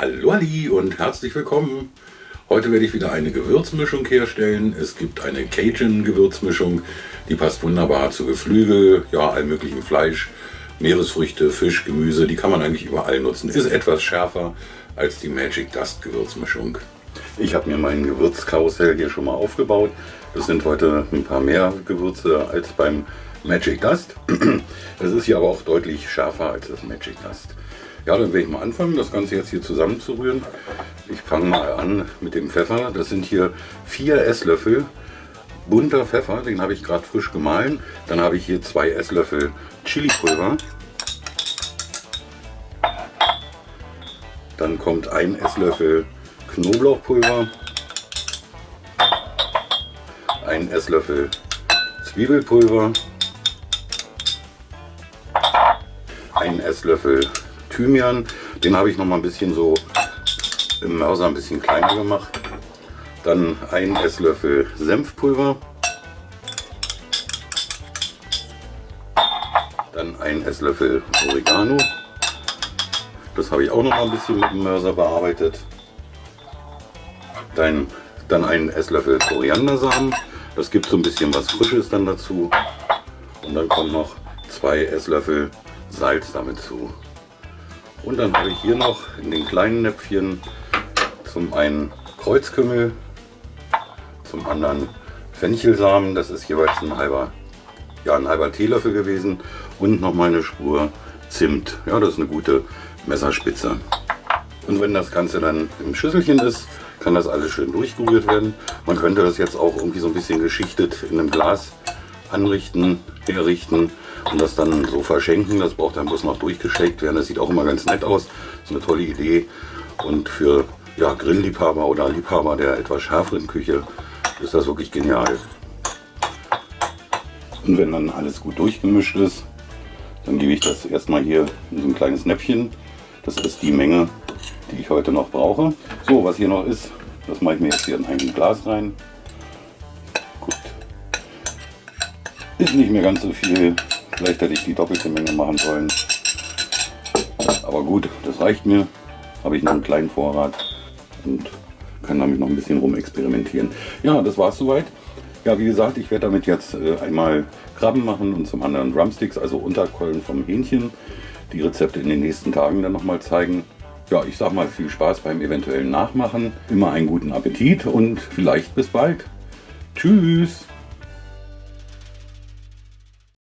Hallo Ali und herzlich willkommen. Heute werde ich wieder eine Gewürzmischung herstellen. Es gibt eine Cajun-Gewürzmischung, die passt wunderbar zu Geflügel, ja, allem möglichen Fleisch, Meeresfrüchte, Fisch, Gemüse, die kann man eigentlich überall nutzen. Ist etwas schärfer als die Magic Dust Gewürzmischung. Ich habe mir mein Gewürzkarussell hier schon mal aufgebaut. Das sind heute ein paar mehr Gewürze als beim Magic Dust. Das ist hier aber auch deutlich schärfer als das Magic Dust. Ja, dann werde ich mal anfangen, das Ganze jetzt hier zusammenzurühren. Ich fange mal an mit dem Pfeffer. Das sind hier vier Esslöffel bunter Pfeffer, den habe ich gerade frisch gemahlen. Dann habe ich hier zwei Esslöffel Chili-Pulver. Dann kommt ein Esslöffel Knoblauchpulver. Ein Esslöffel Zwiebelpulver. Ein Esslöffel Thymian. Den habe ich noch mal ein bisschen so im Mörser ein bisschen kleiner gemacht. Dann ein Esslöffel Senfpulver. Dann ein Esslöffel Oregano. Das habe ich auch noch mal ein bisschen mit dem Mörser bearbeitet. Dann, dann einen Esslöffel Koriandersamen. Das gibt so ein bisschen was Frisches dann dazu. Und dann kommen noch zwei Esslöffel Salz damit zu. Und dann habe ich hier noch in den kleinen Näpfchen zum einen Kreuzkümmel, zum anderen Fenchelsamen, das ist jeweils ein halber, ja, ein halber Teelöffel gewesen und noch mal eine Spur Zimt. Ja, das ist eine gute Messerspitze. Und wenn das Ganze dann im Schüsselchen ist, kann das alles schön durchgerührt werden. Man könnte das jetzt auch irgendwie so ein bisschen geschichtet in einem Glas anrichten, herrichten und das dann so verschenken. Das braucht dann bloß noch durchgeschickt werden. Das sieht auch immer ganz nett aus. Das ist eine tolle Idee. Und für ja, Grillliebhaber oder Liebhaber der etwas schärferen Küche ist das wirklich genial. Und wenn dann alles gut durchgemischt ist, dann gebe ich das erstmal hier in so ein kleines Näpfchen. Das ist die Menge, die ich heute noch brauche. So, was hier noch ist, das mache ich mir jetzt hier in ein Glas rein. Gut. Ist nicht mehr ganz so viel. Vielleicht hätte ich die doppelte Menge machen sollen. Aber gut, das reicht mir. Habe ich noch einen kleinen Vorrat und kann damit noch ein bisschen rum experimentieren. Ja, das war es soweit. Ja, wie gesagt, ich werde damit jetzt äh, einmal Krabben machen und zum anderen Drumsticks, also Unterkeulen vom Hähnchen. Die Rezepte in den nächsten Tagen dann nochmal zeigen. Ja, ich sag mal viel Spaß beim eventuellen Nachmachen. Immer einen guten Appetit und vielleicht bis bald. Tschüss!